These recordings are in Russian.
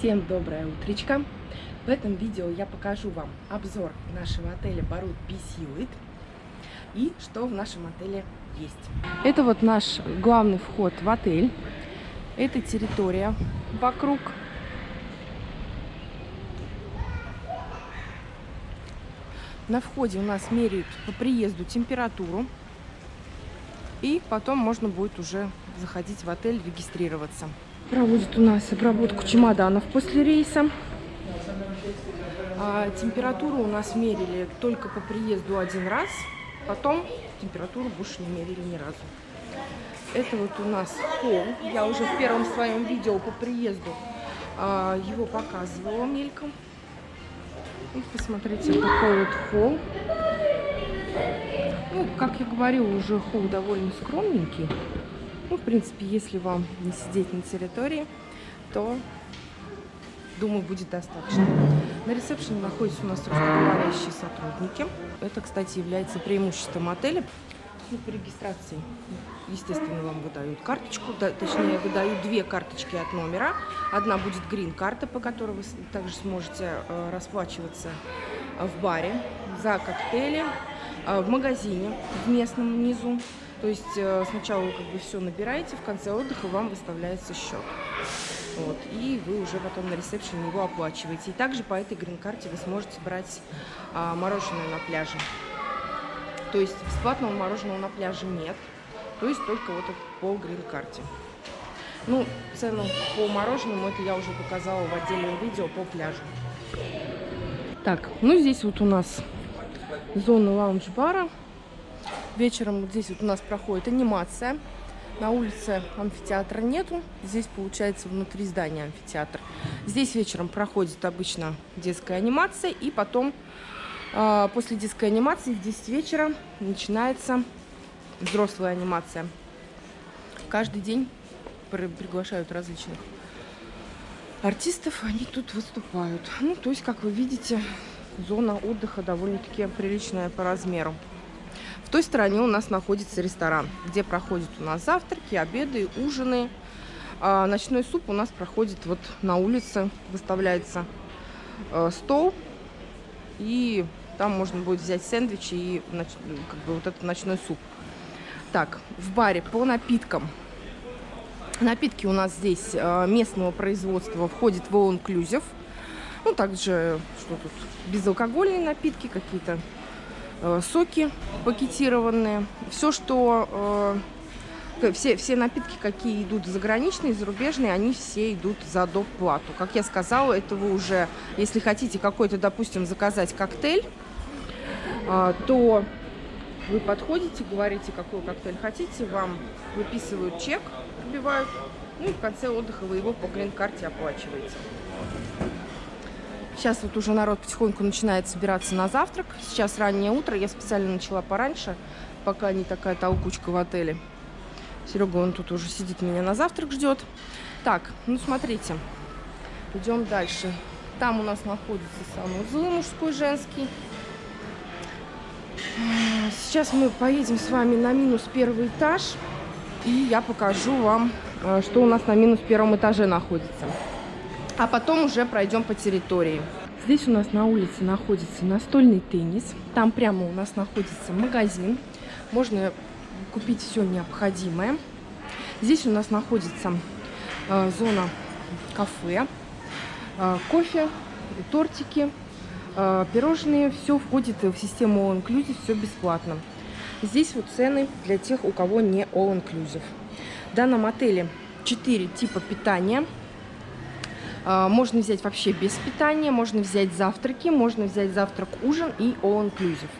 Всем доброе утречко! В этом видео я покажу вам обзор нашего отеля Барут Бисьюит и что в нашем отеле есть. Это вот наш главный вход в отель. Это территория вокруг. На входе у нас меряют по приезду температуру. И потом можно будет уже заходить в отель, регистрироваться. Проводит у нас обработку чемоданов после рейса. А, температуру у нас мерили только по приезду один раз. Потом температуру больше не мерили ни разу. Это вот у нас холл. Я уже в первом своем видео по приезду а, его показывала мельком. И посмотрите, такой вот холл. Ну, как я говорила, уже холл довольно скромненький. Ну, в принципе, если вам не сидеть на территории, то, думаю, будет достаточно. На ресепшене находятся у нас русскоговорящие сотрудники. Это, кстати, является преимуществом отеля. Ну, по регистрации, естественно, вам выдают карточку, да, точнее, выдают две карточки от номера. Одна будет грин-карта, по которой вы также сможете э, расплачиваться в баре за коктейли, э, в магазине в местном внизу. То есть э, сначала вы как бы все набираете, в конце отдыха вам выставляется счет. Вот, и вы уже потом на ресепшене его оплачиваете. И также по этой грин-карте вы сможете брать а, мороженое на пляже. То есть бесплатного мороженого на пляже нет. То есть только вот по грин-карте. Ну, цену по мороженому это я уже показала в отдельном видео по пляжу. Так, ну здесь вот у нас зона лаунж-бара. Вечером здесь вот у нас проходит анимация. На улице амфитеатра нету. Здесь получается внутри здания амфитеатр. Здесь вечером проходит обычно детская анимация. И потом э, после детской анимации в 10 вечера начинается взрослая анимация. Каждый день приглашают различных артистов. Они тут выступают. Ну, то есть, как вы видите, зона отдыха довольно-таки приличная по размеру. В той стороне у нас находится ресторан, где проходят у нас завтраки, обеды, ужины. А ночной суп у нас проходит вот на улице, выставляется э, стол. И там можно будет взять сэндвичи и как бы, вот этот ночной суп. Так, в баре по напиткам. Напитки у нас здесь э, местного производства входит в All Inclusive. Ну, также, что тут, безалкогольные напитки какие-то соки пакетированные. Все, что... Э, все, все напитки, какие идут заграничные, зарубежные, они все идут за доп. плату. Как я сказала, это вы уже, если хотите какой-то, допустим, заказать коктейль, э, то вы подходите, говорите, какой коктейль хотите, вам выписывают чек, пробивают, ну и в конце отдыха вы его по грин-карте оплачиваете. Сейчас вот уже народ потихоньку начинает собираться на завтрак. Сейчас раннее утро. Я специально начала пораньше, пока не такая толкучка в отеле. Серега, он тут уже сидит, меня на завтрак ждет. Так, ну смотрите. Идем дальше. Там у нас находится санузел мужской, женский. Сейчас мы поедем с вами на минус первый этаж. И я покажу вам, э, что у нас на минус первом этаже находится а потом уже пройдем по территории. Здесь у нас на улице находится настольный теннис. Там прямо у нас находится магазин. Можно купить все необходимое. Здесь у нас находится э, зона кафе, э, кофе, тортики, э, пирожные. Все входит в систему All Inclusive, все бесплатно. Здесь вот цены для тех, у кого не All Inclusive. В данном отеле 4 типа питания – можно взять вообще без питания, можно взять завтраки, можно взять завтрак-ужин и all-inclusive.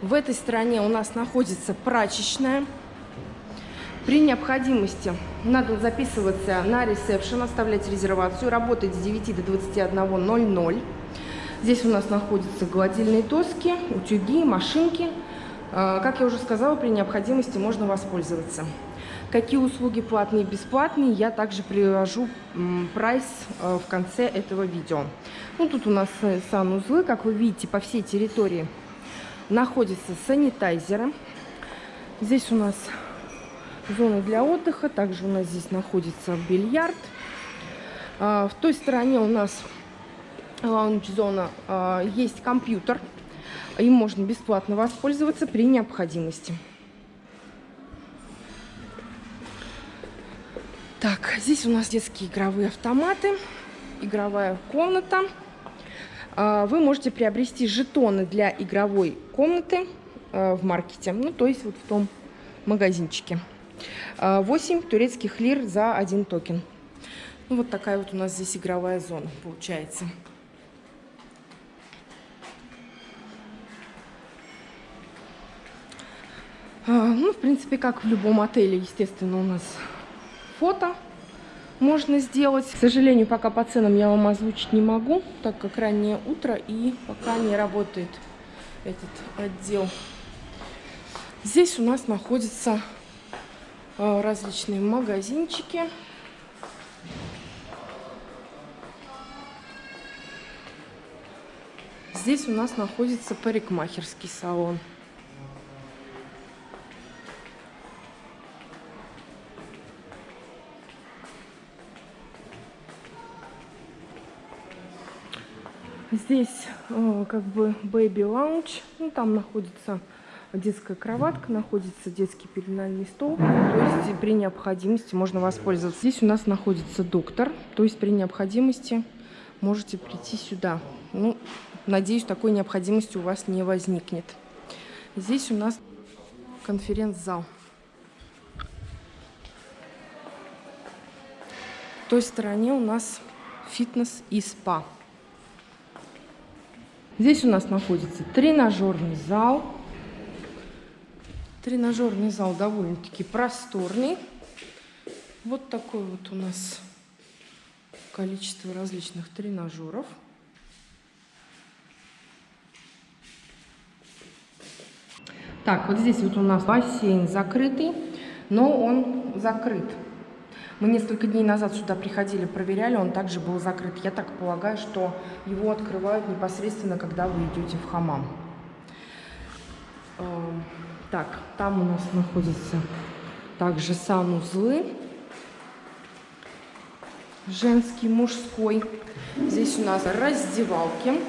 В этой стороне у нас находится прачечная. При необходимости надо записываться на ресепшн, оставлять резервацию, работать с 9 до 21.00. Здесь у нас находятся гладильные доски, утюги, машинки. А, как я уже сказала, при необходимости можно воспользоваться. Какие услуги платные и бесплатные, я также привожу прайс э, в конце этого видео. Ну, тут у нас э, санузлы, как вы видите, по всей территории находятся санитайзеры. Здесь у нас зона для отдыха, также у нас здесь находится бильярд. А, в той стороне у нас лаунж-зона а, есть компьютер. Им можно бесплатно воспользоваться при необходимости. Так, здесь у нас детские игровые автоматы, игровая комната. А, вы можете приобрести жетоны для игровой комнаты а, в маркете, ну то есть вот в том магазинчике. 8 турецких лир за один токен. Ну, вот такая вот у нас здесь игровая зона получается. Ну, в принципе, как в любом отеле, естественно, у нас фото можно сделать. К сожалению, пока по ценам я вам озвучить не могу, так как раннее утро и пока не работает этот отдел. Здесь у нас находятся а, различные магазинчики. Здесь у нас находится парикмахерский салон. Здесь э, как бы baby lounge, ну там находится детская кроватка, находится детский пеленальный стол, то есть при необходимости можно воспользоваться. Здесь у нас находится доктор, то есть при необходимости можете прийти сюда. Ну, надеюсь, такой необходимости у вас не возникнет. Здесь у нас конференц-зал. В той стороне у нас фитнес и спа. Здесь у нас находится тренажерный зал. Тренажерный зал довольно-таки просторный. Вот такое вот у нас количество различных тренажеров. Так, вот здесь вот у нас бассейн закрытый, но он закрыт. Мы несколько дней назад сюда приходили, проверяли, он также был закрыт. Я так полагаю, что его открывают непосредственно, когда вы идете в хамам. Эм, так, там у нас находятся также санузлы. Женский, мужской. Здесь у нас раздевалки.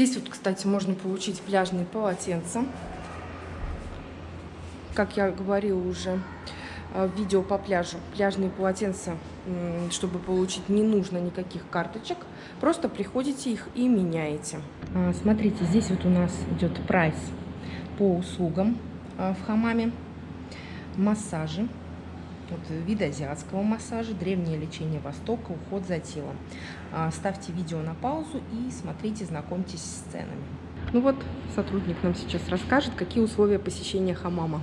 Здесь вот, кстати, можно получить пляжные полотенца. Как я говорила уже э, в видео по пляжу, пляжные полотенца, чтобы получить, не нужно никаких карточек. Просто приходите их и меняете. А, смотрите, здесь вот у нас идет прайс по услугам э, в хамаме. Массажи вот, вид азиатского массажа, древнее лечение Востока, уход за телом. А, ставьте видео на паузу и смотрите, знакомьтесь с ценами. Ну вот, сотрудник нам сейчас расскажет, какие условия посещения хамама.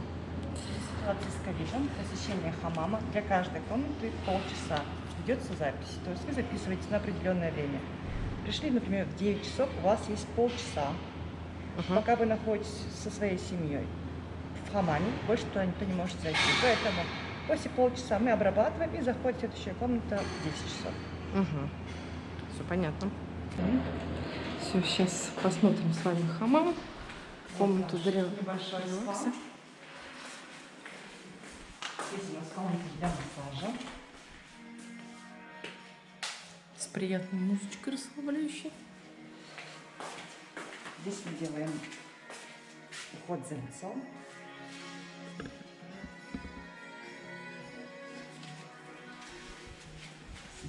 Ситуация с ковидом, посещение хамама для каждой комнаты полчаса. Ведется запись, то есть вы записываетесь на определенное время. Пришли, например, в 9 часов, у вас есть полчаса, uh -huh. пока вы находитесь со своей семьей в хамаме, больше туда никто не может зайти. Поэтому После полчаса мы обрабатываем и заходит следующая комната в 10 часов. Угу. Все понятно. Все, сейчас посмотрим с вами хамам. Комнату для Небольшой релакса. Здесь у нас комната для массажа. С приятной музычкой расслабляющей. Здесь мы делаем уход за лицом.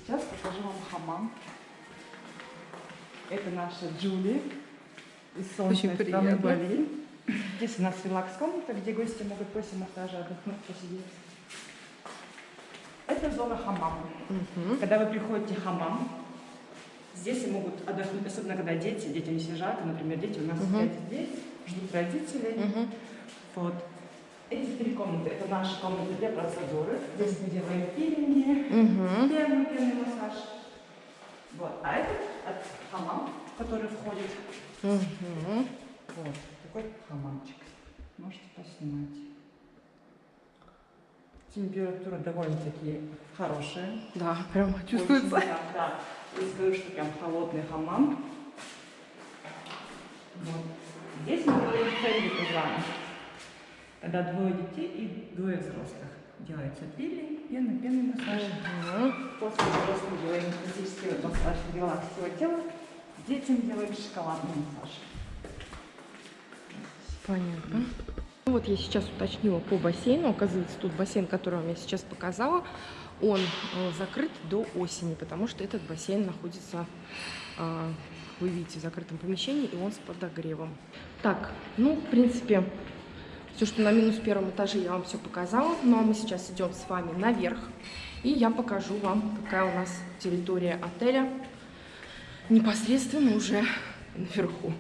Сейчас покажу вам хамам. Это наша Джули из солнечной Очень страны Бали. Здесь у нас релакс-комната, где гости могут после массажа отдохнуть, посидеть. Это зона хамама. Угу. Когда вы приходите в хамам, здесь могут отдохнуть, особенно когда дети, детям не жарко, например, дети у нас угу. сидят здесь, ждут родителей. Угу. Вот. Эти три комнаты, это наши комнаты для процедуры. Здесь мы делаем пилинги, угу. пенный, пенный массаж. Вот. А это от хамам, который входит. Угу. Вот. Такой хамамчик. Можете поснимать. Температура довольно-таки хорошая. Да, прям чувствуется. Очень, да, да. Я скажу, что прям холодный хамам. Вот. Здесь мы делаем цельный Когда двое детей и двое взрослых. Делается пилинг, пена, пенный массаж. После взрослых делаем классический массаж релакс всего тела. Детям делаем шоколадный массаж. Понятно. Ну вот я сейчас уточнила по бассейну. Оказывается, тут бассейн, который вам я сейчас показала, он э, закрыт до осени, потому что этот бассейн находится, э, вы видите, в закрытом помещении, и он с подогревом. Так, ну, в принципе, все, что на минус первом этаже, я вам все показала. Ну, а мы сейчас идем с вами наверх, и я покажу вам, какая у нас территория отеля непосредственно уже наверху.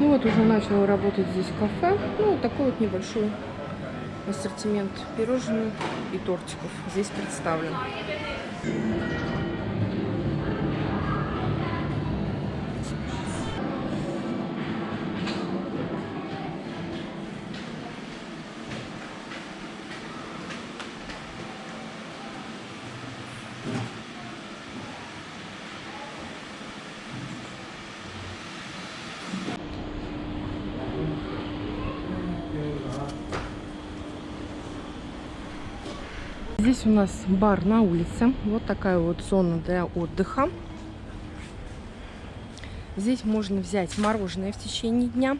Ну вот уже начало работать здесь кафе. Ну, вот такой вот небольшой ассортимент пирожных и тортиков здесь представлен. Здесь у нас бар на улице. Вот такая вот зона для отдыха. Здесь можно взять мороженое в течение дня.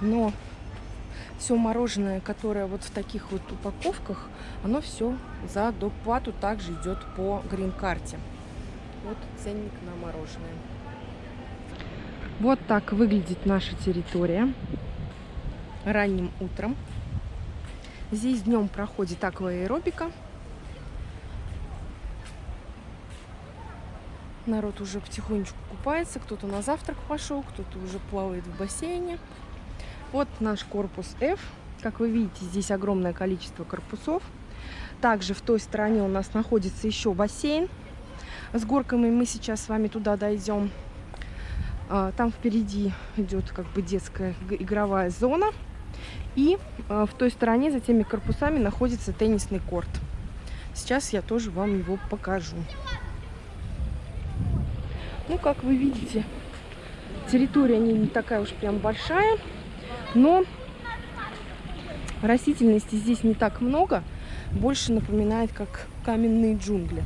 Но все мороженое, которое вот в таких вот упаковках, оно все за доплату также идет по грин-карте. Вот ценник на мороженое. Вот так выглядит наша территория ранним утром. Здесь днем проходит акваэробика. Народ уже потихонечку купается, кто-то на завтрак пошел, кто-то уже плавает в бассейне. Вот наш корпус F. Как вы видите, здесь огромное количество корпусов. Также в той стороне у нас находится еще бассейн с горками. Мы сейчас с вами туда дойдем. А, там впереди идет как бы детская игровая зона. И э, в той стороне, за теми корпусами, находится теннисный корт. Сейчас я тоже вам его покажу. Ну, как вы видите, территория не, такая уж прям большая, но растительности здесь не так много. Больше напоминает, как каменные джунгли.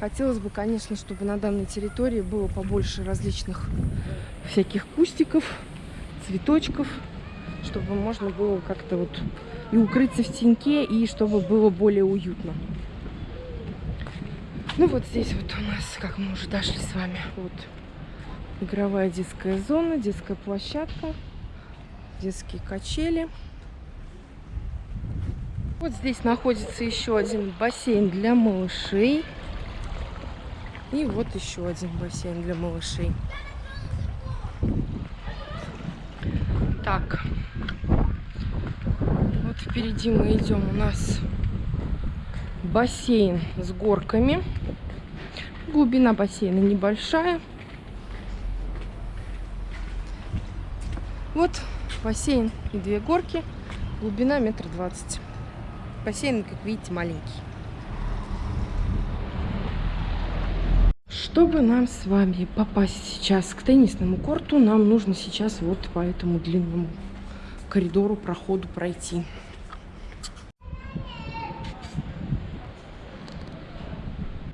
Хотелось бы, конечно, чтобы на данной территории было побольше различных всяких кустиков, цветочков, чтобы можно было как-то вот и укрыться в теньке, и чтобы было более уютно. Ну вот здесь вот у нас, как мы уже дошли с вами, вот игровая детская зона, детская площадка, детские качели. Вот здесь находится еще один бассейн для малышей. И вот еще один бассейн для малышей. Так, впереди мы идем, у нас бассейн с горками. Глубина бассейна небольшая. Вот бассейн и две горки. Глубина метр двадцать. Бассейн, как видите, маленький. Чтобы нам с вами попасть сейчас к теннисному корту, нам нужно сейчас вот по этому длинному коридору, проходу пройти.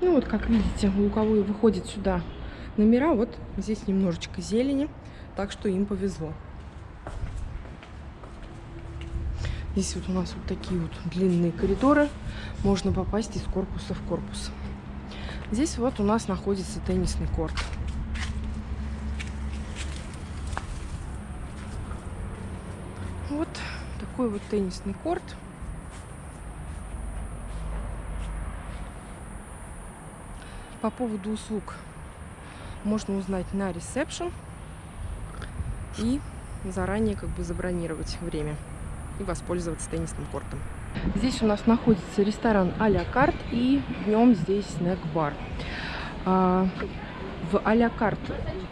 Ну вот, как видите, луковые выходят сюда номера. Вот здесь немножечко зелени, так что им повезло. Здесь вот у нас вот такие вот длинные коридоры. Можно попасть из корпуса в корпус. Здесь вот у нас находится теннисный корт. Вот такой вот теннисный корт. По поводу услуг можно узнать на ресепшн и заранее как бы забронировать время и воспользоваться теннисным кортом. Здесь у нас находится ресторан а-ля карт и днем здесь снэк-бар. А, в а-ля карт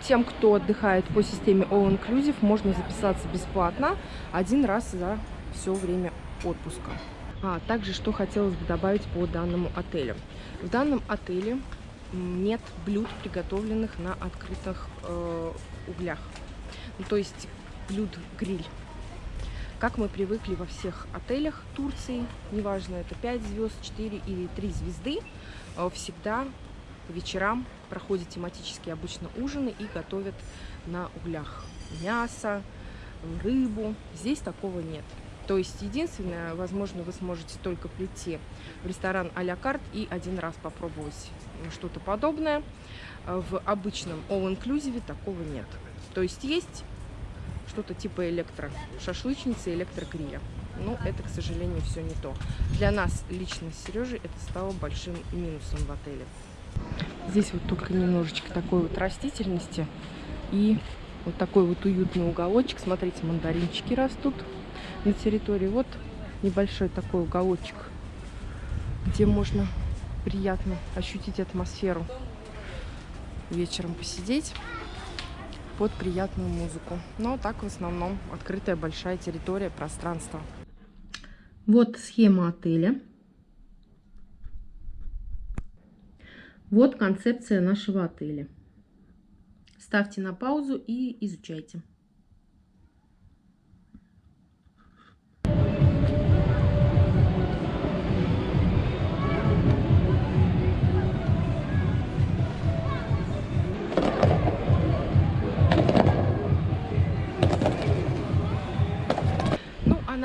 тем, кто отдыхает по системе All Inclusive, можно записаться бесплатно один раз за все время отпуска. А также, что хотелось бы добавить по данному отелю. В данном отеле нет блюд, приготовленных на открытых э, углях. Ну, то есть блюд-гриль. Как мы привыкли во всех отелях Турции, неважно, это 5 звезд, 4 или 3 звезды, э, всегда по вечерам проходят тематические обычно ужины и готовят на углях мясо, рыбу. Здесь такого нет. То есть единственное, возможно, вы сможете только прийти в ресторан а-ля карт и один раз попробовать что-то подобное. В обычном all-inclusive такого нет. То есть есть что-то типа электрошашлычницы, электрогриля. Но это, к сожалению, все не то. Для нас лично с Сережей это стало большим минусом в отеле. Здесь вот только немножечко такой вот растительности и вот такой вот уютный уголочек. Смотрите, мандаринчики растут на территории. Вот небольшой такой уголочек, где можно приятно ощутить атмосферу. Вечером посидеть под приятную музыку. Но так в основном открытая большая территория, пространство. Вот схема отеля. Вот концепция нашего отеля. Ставьте на паузу и изучайте.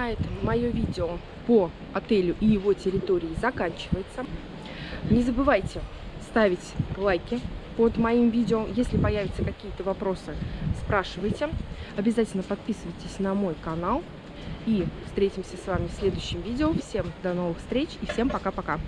На этом мое видео по отелю и его территории заканчивается. Не забывайте ставить лайки под моим видео. Если появятся какие-то вопросы, спрашивайте. Обязательно подписывайтесь на мой канал. И встретимся с вами в следующем видео. Всем до новых встреч и всем пока-пока.